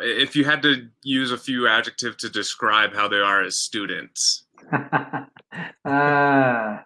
If you had to use a few adjectives to describe how they are as students. ah.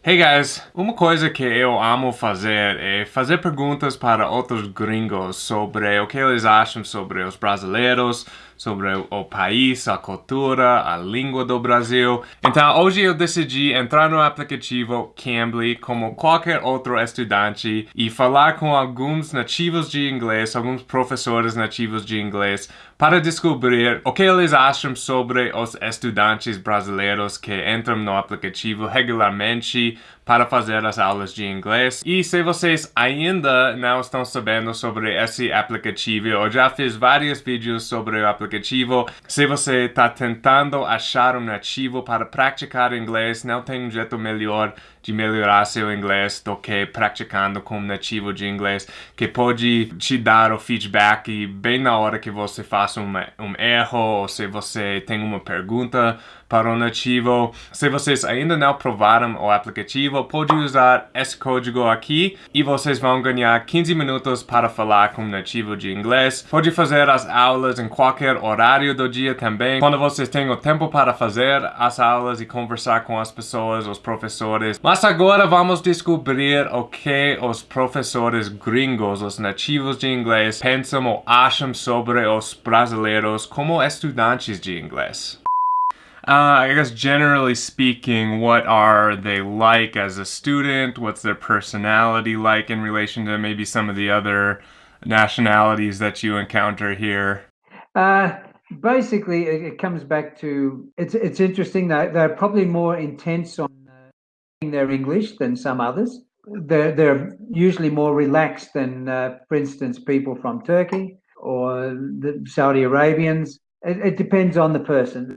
Hey guys, uma coisa que eu amo fazer é fazer perguntas para outros gringos sobre o que eles acham sobre os brasileiros, sobre o país, a cultura, a língua do Brasil. Então hoje eu decidi entrar no aplicativo Cambly como qualquer outro estudante e falar com alguns nativos de inglês, alguns professores nativos de inglês para descobrir o que eles acham sobre os estudantes brasileiros que entram no aplicativo regularmente para fazer as aulas de inglês. E se vocês ainda não estão sabendo sobre esse aplicativo, eu já fiz vários vídeos sobre o aplicativo. Se você está tentando achar um nativo para praticar inglês, não tem um jeito melhor de melhorar seu inglês do que praticando com um nativo de inglês que pode te dar o feedback bem na hora que você faz um, um erro ou se você tem uma pergunta para o nativo. Se vocês ainda não provaram o aplicativo, pode usar esse código aqui e vocês vão ganhar 15 minutos para falar com um nativo de inglês. Pode fazer as aulas em qualquer horário do dia também. Quando vocês têm o tempo para fazer as aulas e conversar com as pessoas, os professores. Mas agora vamos descobrir o que os professores gringos, os nativos de inglês, pensam ou acham sobre os brasileiros como estudantes de inglês. Uh, I guess generally speaking, what are they like as a student? What's their personality like in relation to maybe some of the other nationalities that you encounter here? Uh, basically, it comes back to it's it's interesting that they're probably more intense on uh, their English than some others. They're they're usually more relaxed than, uh, for instance, people from Turkey or the Saudi Arabians it, it, depends on the person.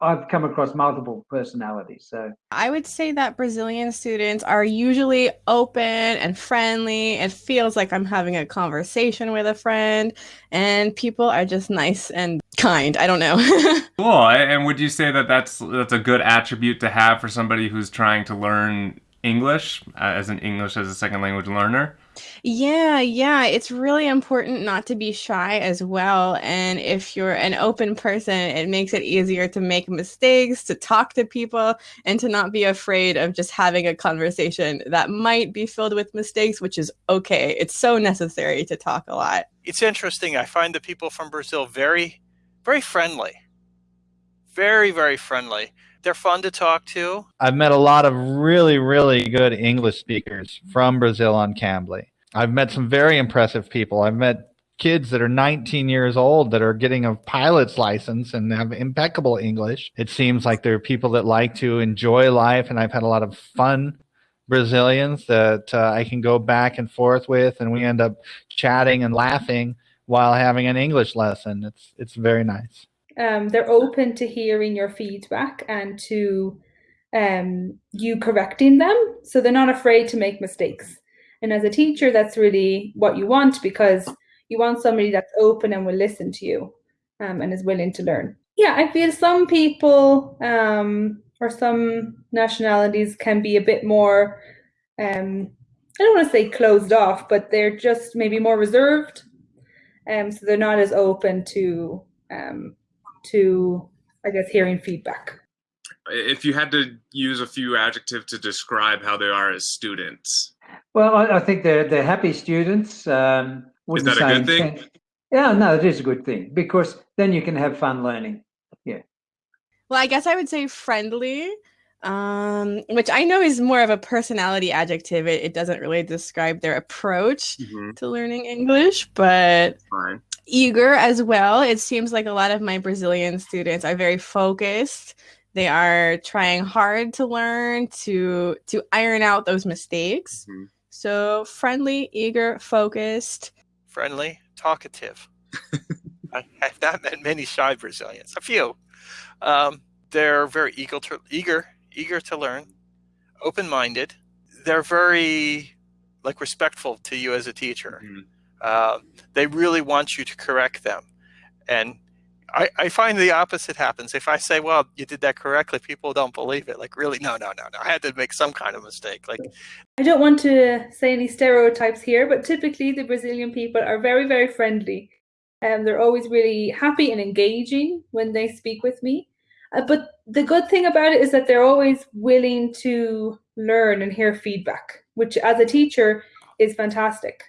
I've come across multiple personalities. So I would say that Brazilian students are usually open and friendly. It feels like I'm having a conversation with a friend, and people are just nice and kind. I don't know. cool. And would you say that that's that's a good attribute to have for somebody who's trying to learn English uh, as an English as a second language learner? Yeah, yeah, it's really important not to be shy as well. And if you're an open person, it makes it easier to make mistakes, to talk to people, and to not be afraid of just having a conversation that might be filled with mistakes, which is okay. It's so necessary to talk a lot. It's interesting. I find the people from Brazil very, very friendly. Very, very friendly. They're fun to talk to. I've met a lot of really, really good English speakers from Brazil on Cambly. I've met some very impressive people. I've met kids that are 19 years old that are getting a pilot's license and have impeccable English. It seems like there are people that like to enjoy life, and I've had a lot of fun Brazilians that uh, I can go back and forth with, and we end up chatting and laughing while having an English lesson. It's it's very nice um, they're open to hearing your feedback and to um, you correcting them. So they're not afraid to make mistakes. And as a teacher, that's really what you want because you want somebody that's open and will listen to you um, and is willing to learn. Yeah, I feel some people um, or some nationalities can be a bit more, um, I don't want to say closed off, but they're just maybe more reserved. Um, so they're not as open to um, to, I guess, hearing feedback. If you had to use a few adjectives to describe how they are as students. Well, I, I think they're, they're happy students. Um, is that a good thing? Yeah, no, it is a good thing because then you can have fun learning. Yeah. Well, I guess I would say friendly, um, which I know is more of a personality adjective. It, it doesn't really describe their approach mm-hmm. to learning English, but Fine eager as well. It seems like a lot of my Brazilian students are very focused. They are trying hard to learn to to iron out those mistakes. Mm-hmm. So friendly, eager, focused. Friendly, talkative. I have not met many shy Brazilians. A few. Um, they're very eager to eager eager to learn, open minded. They're very like respectful to you as a teacher. Mm-hmm uh, they really want you to correct them. And I, I, find the opposite happens. If I say, well, you did that correctly, people don't believe it. Like, really? No, no, no, no. I had to make some kind of mistake. Like, I don't want to say any stereotypes here, but typically the Brazilian people are very, very friendly. and they're always really happy and engaging when they speak with me. Uh, but the good thing about it is that they're always willing to learn and hear feedback, which as a teacher is fantastic.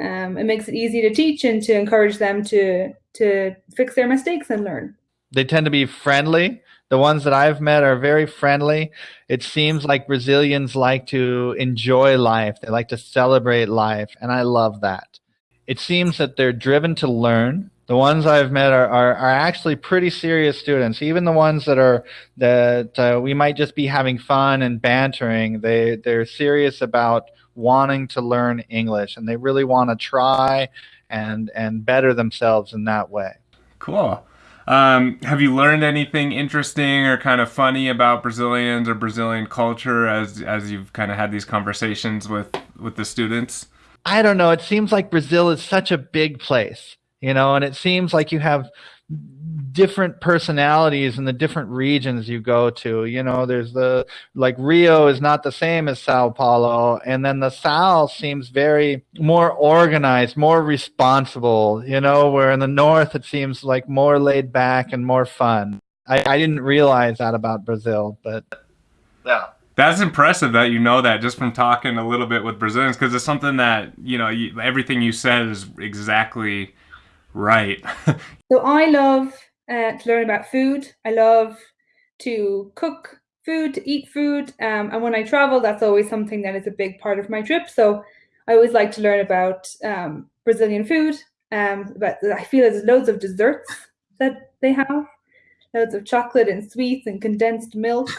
Um, it makes it easy to teach and to encourage them to to fix their mistakes and learn. They tend to be friendly. The ones that I've met are very friendly. It seems like Brazilians like to enjoy life. They like to celebrate life, and I love that. It seems that they're driven to learn. The ones I've met are, are, are actually pretty serious students. Even the ones that are that uh, we might just be having fun and bantering, they they're serious about wanting to learn English, and they really want to try and and better themselves in that way. Cool. Um, have you learned anything interesting or kind of funny about Brazilians or Brazilian culture as as you've kind of had these conversations with with the students? I don't know. It seems like Brazil is such a big place, you know, and it seems like you have different personalities in the different regions you go to. You know, there's the like Rio is not the same as Sao Paulo, and then the South seems very more organized, more responsible. You know, where in the North it seems like more laid back and more fun. I, I didn't realize that about Brazil, but yeah. That's impressive that you know that just from talking a little bit with Brazilians because it's something that you know you, everything you said is exactly right. so I love uh, to learn about food. I love to cook food, to eat food. Um, and when I travel, that's always something that is a big part of my trip. So I always like to learn about um, Brazilian food. Um, but I feel there's loads of desserts that they have, loads of chocolate and sweets and condensed milk,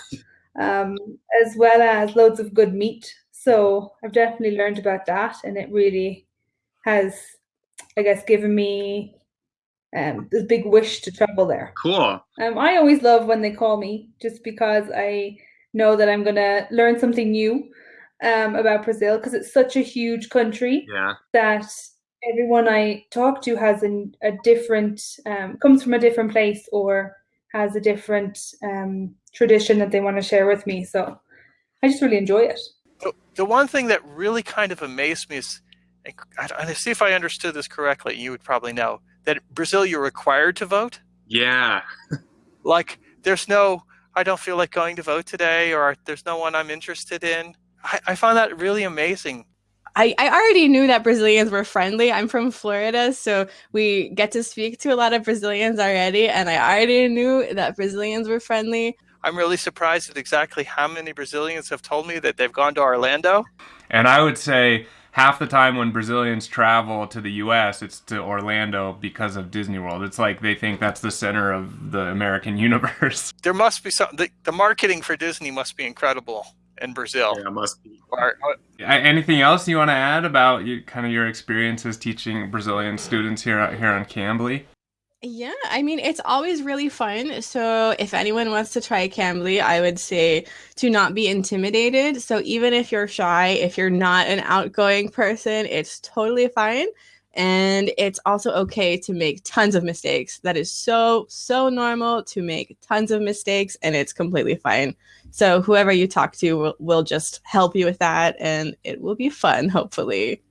um, as well as loads of good meat. So I've definitely learned about that, and it really has, I guess, given me um, this big wish to travel there. Cool. Um, I always love when they call me, just because I know that I'm gonna learn something new um, about Brazil because it's such a huge country Yeah. that everyone I talk to has an, a different um, comes from a different place or has a different um, tradition that they want to share with me. So I just really enjoy it. The, the one thing that really kind of amazed me is, I, I see if I understood this correctly. You would probably know that Brazil you're required to vote. Yeah. Like there's no, I don't feel like going to vote today, or there's no one I'm interested in. I, I found that really amazing. I, I already knew that Brazilians were friendly. I'm from Florida, so we get to speak to a lot of Brazilians already, and I already knew that Brazilians were friendly. I'm really surprised at exactly how many Brazilians have told me that they've gone to Orlando. And I would say half the time when Brazilians travel to the US, it's to Orlando because of Disney World. It's like they think that's the center of the American universe. There must be some, the, the marketing for Disney must be incredible in Brazil. Yeah, must be. Or, or, Anything else you want to add about you, kind of your experiences teaching Brazilian students here here on Cambly? Yeah, I mean, it's always really fun. So, if anyone wants to try Cambly, I would say to not be intimidated. So, even if you're shy, if you're not an outgoing person, it's totally fine. And it's also okay to make tons of mistakes. That is so, so normal to make tons of mistakes, and it's completely fine. So, whoever you talk to will, will just help you with that, and it will be fun, hopefully.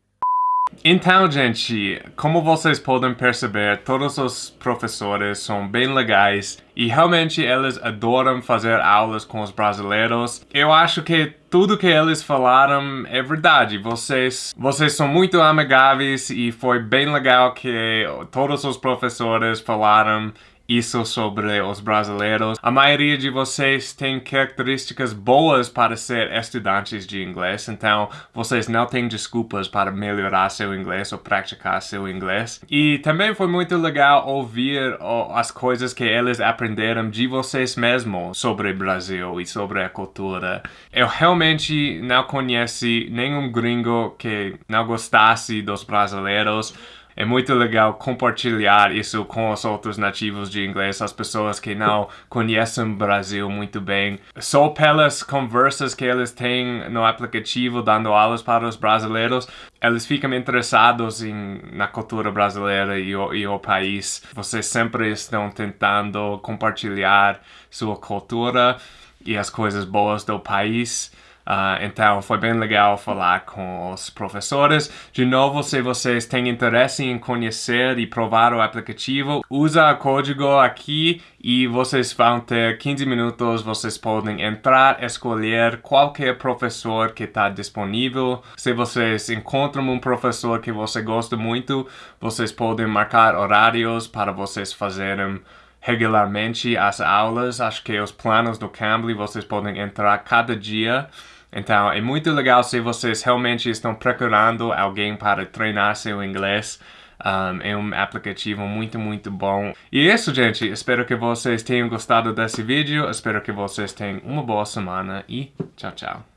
Então, gente, como vocês podem perceber, todos os professores são bem legais e realmente eles adoram fazer aulas com os brasileiros. Eu acho que tudo que eles falaram é verdade. Vocês, vocês são muito amigáveis e foi bem legal que todos os professores falaram isso sobre os brasileiros. A maioria de vocês tem características boas para ser estudantes de inglês, então vocês não têm desculpas para melhorar seu inglês ou praticar seu inglês. E também foi muito legal ouvir as coisas que eles aprenderam de vocês mesmos sobre o Brasil e sobre a cultura. Eu realmente não conheci nenhum gringo que não gostasse dos brasileiros é muito legal compartilhar isso com os outros nativos de inglês, as pessoas que não conhecem o Brasil muito bem. Só pelas conversas que eles têm no aplicativo dando aulas para os brasileiros, eles ficam interessados em, na cultura brasileira e o, e o país. Vocês sempre estão tentando compartilhar sua cultura e as coisas boas do país. Uh, então foi bem legal falar com os professores. De novo, se vocês têm interesse em conhecer e provar o aplicativo, usa o código aqui e vocês vão ter 15 minutos. Vocês podem entrar, escolher qualquer professor que está disponível. Se vocês encontram um professor que você gosta muito, vocês podem marcar horários para vocês fazerem regularmente as aulas. Acho que os planos do Cambly vocês podem entrar cada dia. Então, é muito legal se vocês realmente estão procurando alguém para treinar seu inglês. Um, é um aplicativo muito, muito bom. E é isso, gente. Espero que vocês tenham gostado desse vídeo. Espero que vocês tenham uma boa semana e tchau, tchau.